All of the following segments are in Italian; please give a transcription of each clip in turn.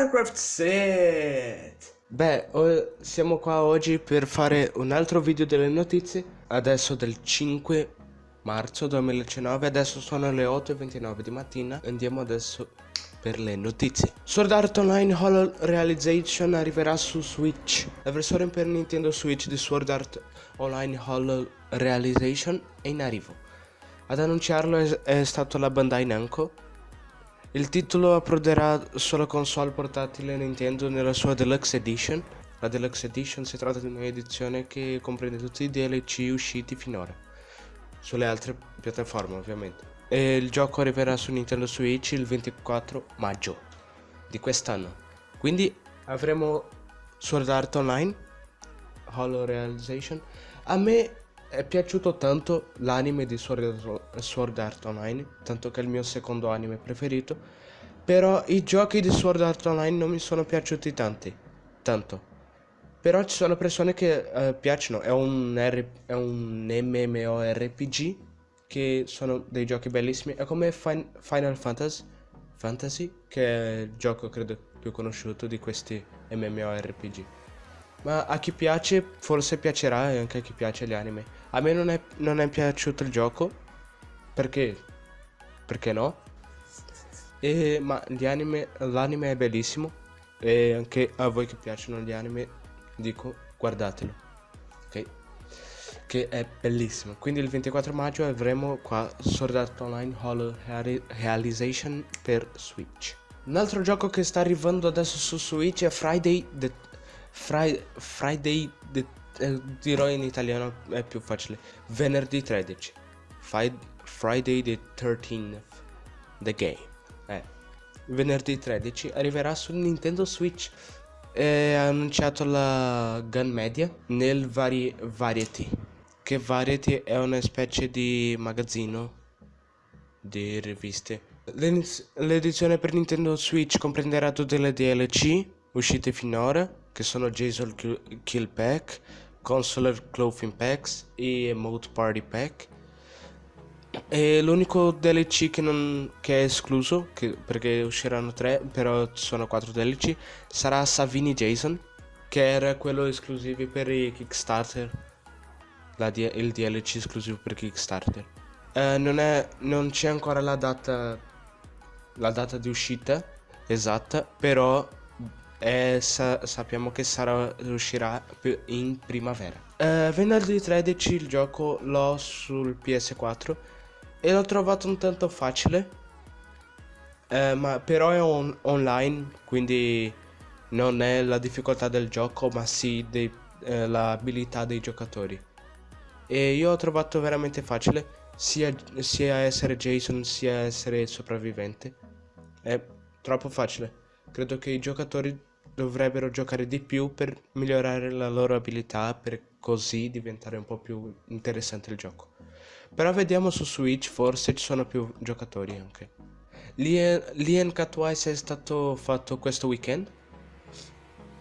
StarCraft set! Beh, siamo qua oggi per fare un altro video delle notizie, adesso del 5 marzo 2019, adesso sono le 8.29 di mattina, andiamo adesso per le notizie. Sword Art Online Hollow Realization arriverà su Switch. La versione per Nintendo Switch di Sword Art Online Hollow Realization è in arrivo. Ad annunciarlo è, è stato la Bandai Namco, il titolo approderà sulla console portatile Nintendo nella sua Deluxe Edition. La Deluxe Edition si tratta di un'edizione che comprende tutti i DLC usciti finora, sulle altre piattaforme ovviamente. E il gioco arriverà su Nintendo Switch il 24 maggio di quest'anno. Quindi avremo Sword Art Online, Hollow Realization. A me è piaciuto tanto l'anime di Sword Art Online, tanto che è il mio secondo anime preferito, però i giochi di Sword Art Online non mi sono piaciuti tanti, tanto. Però ci sono persone che uh, piacciono, è un, R è un MMORPG, che sono dei giochi bellissimi, è come fin Final Fantasy, Fantasy, che è il gioco credo più conosciuto di questi MMORPG. Ma a chi piace forse piacerà e anche a chi piace gli anime. A me non è, non è piaciuto il gioco. Perché? Perché no? E, ma anime, l'anime è bellissimo. E anche a voi che piacciono gli anime dico guardatelo. Ok? Che è bellissimo. Quindi il 24 maggio avremo qua Sword Art Online Hollow Realization per Switch. Un altro gioco che sta arrivando adesso su Switch è Friday the Friday, Friday the, eh, dirò in italiano, è più facile. Venerdì 13. Friday the 13th. The game. Eh. Venerdì 13 arriverà su Nintendo Switch. È annunciato la Gun Media nel vari Variety. Che Variety è una specie di magazzino di riviste. L'edizione per Nintendo Switch comprenderà tutte le DLC uscite finora che sono Jason Kill Pack, Consular Clothing Packs e Emote Party Pack. E l'unico DLC che, non, che è escluso, che, perché usciranno tre, però ci sono quattro DLC, sarà Savini Jason, che era quello esclusivo per i Kickstarter, il DLC esclusivo per Kickstarter. Eh, non c'è ancora la data, la data di uscita esatta, però e sa sappiamo che sarà, uscirà in primavera. Eh, venerdì 13 il gioco l'ho sul PS4 e l'ho trovato un tanto facile, eh, ma però è on online, quindi non è la difficoltà del gioco, ma sì eh, l'abilità dei giocatori. E io ho trovato veramente facile sia, sia essere Jason sia essere sopravvivente. È troppo facile. Credo che i giocatori dovrebbero giocare di più per migliorare la loro abilità per così diventare un po' più interessante il gioco. Però vediamo su Switch, forse ci sono più giocatori anche. Lien Catwise è stato fatto questo weekend.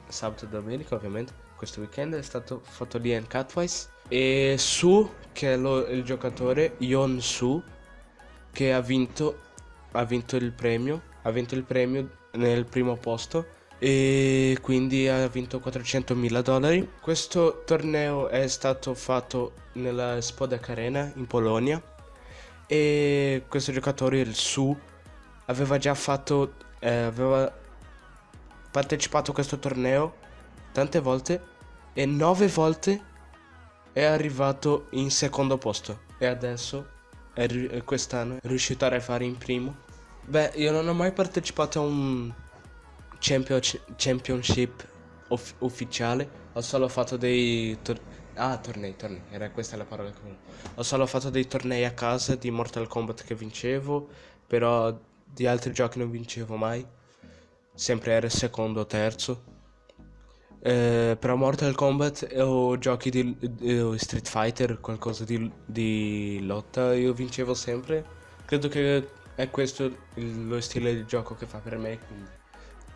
Sabato e domenica ovviamente. Questo weekend è stato fatto Lien Catwise. E Su, che è lo, il giocatore, Yon Su, che ha vinto, ha vinto il premio. Ha vinto il premio nel primo posto e quindi ha vinto 400 mila dollari. Questo torneo è stato fatto nella Spodek Arena in Polonia e questo giocatore, il Su, aveva già fatto, eh, aveva partecipato a questo torneo tante volte e nove volte è arrivato in secondo posto e adesso quest'anno è riuscito a arrivare in primo. Beh, io non ho mai partecipato a un championship off ufficiale. Ho solo fatto dei Ah, tornei, tornei, era questa la parola che Ho solo fatto dei tornei a casa di Mortal Kombat che vincevo, però di altri giochi non vincevo mai. Sempre era secondo o terzo. Eh, però Mortal Kombat o giochi di, di Street Fighter, qualcosa di, di, lotta, io vincevo sempre. Credo che è questo il, lo stile di gioco che fa per me, quindi.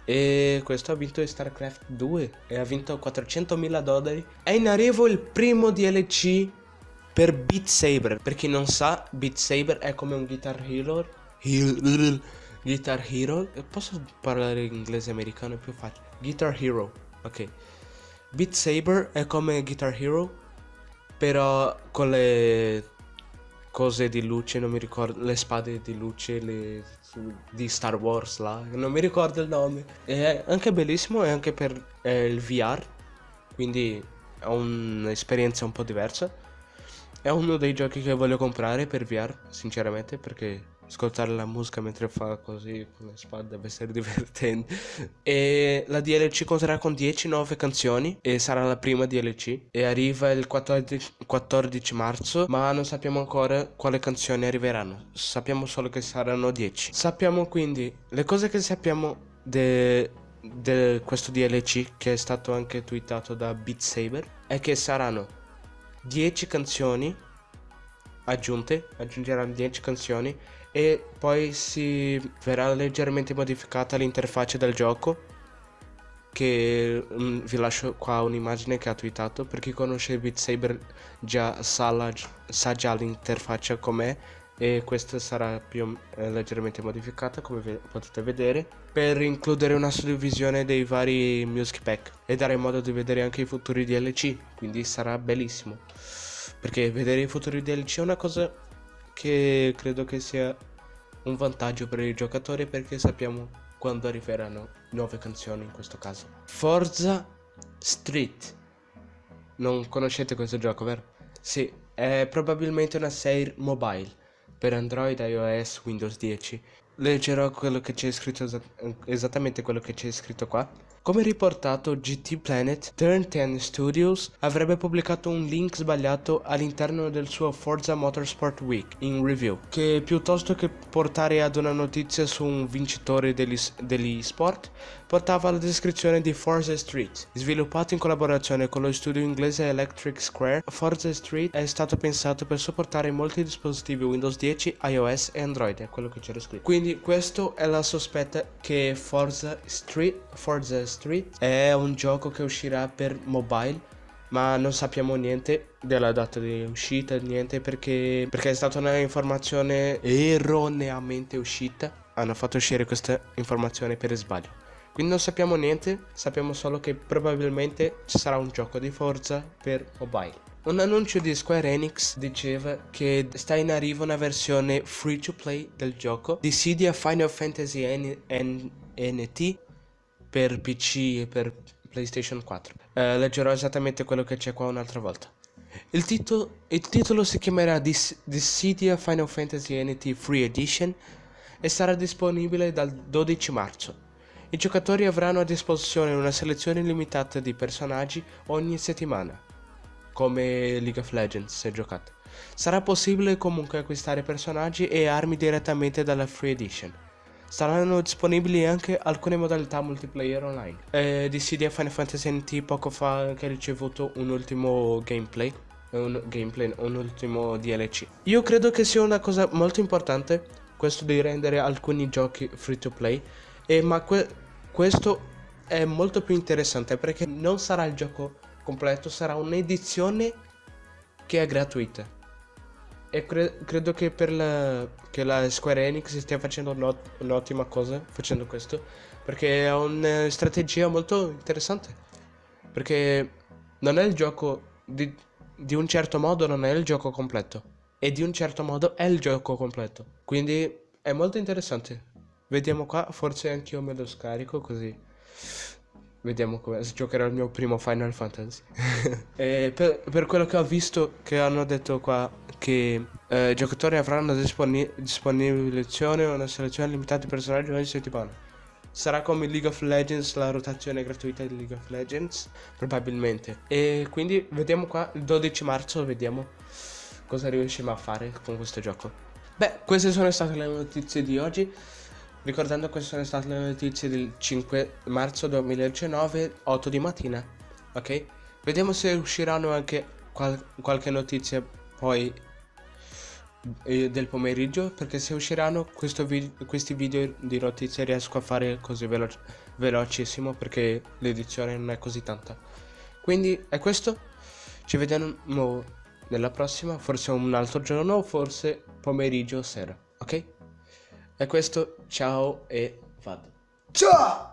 E questo ha vinto StarCraft 2 e ha vinto 400.000 dollari. È in arrivo il primo DLC per Beat Saber. Per chi non sa, Beat Saber è come un Guitar Hero. Guitar Hero. Posso parlare inglese americano? È più facile. Guitar Hero. Ok. Beat Saber è come Guitar Hero. Però con le cose di luce, non mi ricordo. Le spade di luce le, di Star Wars là. Non mi ricordo il nome. È anche bellissimo. E anche per eh, il VR. Quindi è un'esperienza un po' diversa. È uno dei giochi che voglio comprare per VR, sinceramente, perché ascoltare la musica mentre fa così con le spade deve essere divertente. E la DLC conterrà con 10 nuove canzoni e sarà la prima DLC e arriva il 14, 14 marzo, ma non sappiamo ancora quale canzoni arriveranno. Sappiamo solo che saranno 10. Sappiamo quindi le cose che sappiamo di questo DLC che è stato anche twittato da Beat Saber è che saranno 10 canzoni aggiunte, aggiungeranno 10 canzoni e poi si verrà leggermente modificata l'interfaccia del gioco che um, vi lascio qua un'immagine che ha twittato per chi conosce Beat Saber già sa, la, sa già l'interfaccia com'è e questa sarà più eh, leggermente modificata come potete vedere. Per includere una suddivisione dei vari music pack e dare modo di vedere anche i futuri DLC quindi sarà bellissimo. Perché vedere i futuri DLC è una cosa che credo che sia un vantaggio per i giocatori perché sappiamo quando arriveranno nuove canzoni in questo caso. Forza Street. Non conoscete questo gioco, vero? Sì, è probabilmente una serie mobile per Android, iOS, Windows 10. Leggerò quello che c'è scritto esattamente quello che c'è scritto qua. Come riportato GT Planet, Turn 10 Studios avrebbe pubblicato un link sbagliato all'interno del suo Forza Motorsport Week in review, che piuttosto che portare ad una notizia su un vincitore degli, degli sport, portava la descrizione di Forza Street. Sviluppato in collaborazione con lo studio inglese Electric Square, Forza Street è stato pensato per supportare molti dispositivi Windows 10, iOS e Android, è quello che c'era scritto. Quindi questo è la sospetta che Forza Street, Forza Street Street è un gioco che uscirà per mobile ma non sappiamo niente della data di uscita, niente perché, perché è stata una informazione erroneamente uscita. Hanno fatto uscire questa informazione per sbaglio. Quindi non sappiamo niente, sappiamo solo che probabilmente ci sarà un gioco di forza per mobile. Un annuncio di Square Enix diceva che sta in arrivo una versione free to play del gioco di Cydia Final Fantasy NT per PC e per PlayStation 4. Eh, leggerò esattamente quello che c'è qua un'altra volta. Il, titolo, il titolo si chiamerà Dis Dissidia Final Fantasy NT Free Edition e sarà disponibile dal 12 marzo. I giocatori avranno a disposizione una selezione limitata di personaggi ogni settimana, come League of Legends se giocate. Sarà possibile comunque acquistare personaggi e armi direttamente dalla Free Edition. Saranno disponibili anche alcune modalità multiplayer online. Eh, Dissidia Final Fantasy NT poco fa ha ricevuto un ultimo gameplay, un gameplay, un ultimo DLC. Io credo che sia una cosa molto importante questo di rendere alcuni giochi free to play, e ma que questo è molto più interessante perché non sarà il gioco completo, sarà un'edizione che è gratuita e cre credo che per la, che la, Square Enix stia facendo un'ottima cosa facendo questo perché è una strategia molto interessante. Perché non è il gioco di, di un certo modo non è il gioco completo e di un certo modo è il gioco completo. Quindi è molto interessante. Vediamo qua forse anch'io me lo scarico così vediamo come giocherò il mio primo Final Fantasy per, per quello che ho visto che hanno detto qua che eh, i giocatori avranno disponi disposizione una selezione limitata di personaggi ogni settimana. Sarà come League of Legends, la rotazione gratuita di League of Legends, probabilmente. E quindi vediamo qua, il 12 marzo, vediamo cosa riusciamo a fare con questo gioco. Beh, queste sono state le notizie di oggi. Ricordando queste sono state le notizie del 5 marzo 2019, 8 di mattina. Ok? Vediamo se usciranno anche qual qualche notizia poi del pomeriggio perché se usciranno vi questi video di notizie riesco a fare così velo velocissimo perché l'edizione non è così tanta quindi è questo ci vediamo nella prossima forse un altro giorno forse pomeriggio o sera ok Da questo, ciao e vado. Ciao!